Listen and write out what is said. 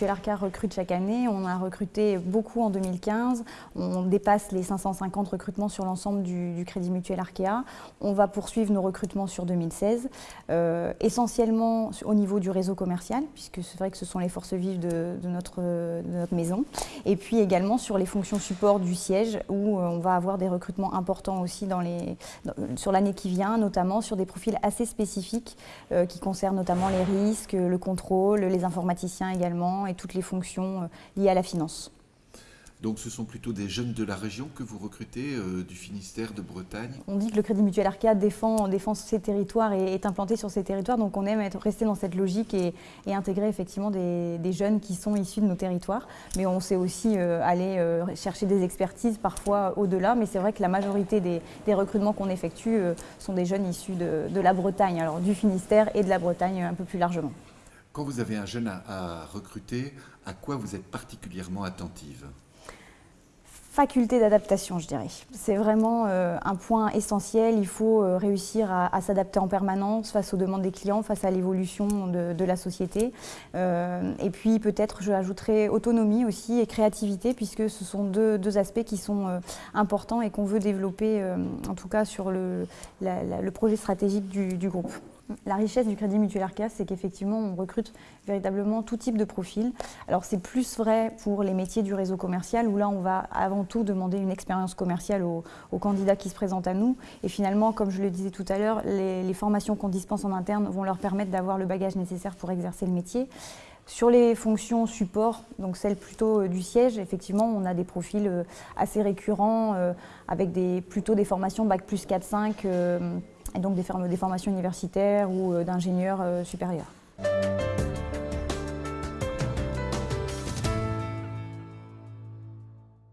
Mutuel Arca recrute chaque année. On a recruté beaucoup en 2015. On dépasse les 550 recrutements sur l'ensemble du, Crédit Mutuel Arkea. On va poursuivre nos recrutements sur 2016, euh, essentiellement au niveau du réseau commercial, puisque c'est vrai que ce sont les forces vives de, notre, notre, maison. Et puis également sur les fonctions support du siège, où euh, on va avoir des recrutements importants aussi dans les, sur l'année qui vient, notamment sur des profils assez spécifiques euh, qui concernent notamment les risques, le contrôle, les informaticiens également et toutes les fonctions euh, liées à la finance. Donc ce sont plutôt des jeunes de la région que vous recrutez, euh, du Finistère, de Bretagne? On dit que le Crédit Mutuel Arcade défend, défend ses territoires et est implanté sur ces territoires, donc on aime être, rester dans cette logique et, intégrer effectivement des, jeunes qui sont issus de nos territoires. Mais on sait aussi euh, aller chercher des expertises parfois au-delà, mais c'est vrai que la majorité des, recrutements qu'on effectue sont des jeunes issus de, de la Bretagne, alors du Finistère et de la Bretagne un peu plus largement. Quand vous avez un jeune à, recruter, à quoi vous êtes particulièrement attentive? Faculté d'adaptation, je dirais. C'est vraiment euh, un point essentiel. Il faut euh, réussir à, s'adapter en permanence face aux demandes des clients, face à l'évolution de, la société. Euh, et puis peut-être, je ajouterai autonomie aussi et créativité, puisque ce sont deux, aspects qui sont importants et qu'on veut développer, en tout cas sur le, le projet stratégique du groupe. La richesse du Crédit Mutuel Arca, c'est qu'effectivement, on recrute véritablement tout type de profil. Alors, c'est plus vrai pour les métiers du réseau commercial, où là, on va avant tout demander une expérience commerciale aux, candidats qui se présentent à nous. Et finalement, comme je le disais tout à l'heure, les, formations qu'on dispense en interne vont leur permettre d'avoir le bagage nécessaire pour exercer le métier. Sur les fonctions support, donc celles plutôt euh, du siège, effectivement, on a des profils euh, assez récurrents, euh, avec plutôt des formations Bac plus 4-5, et donc des, formations universitaires ou d'ingénieurs supérieurs.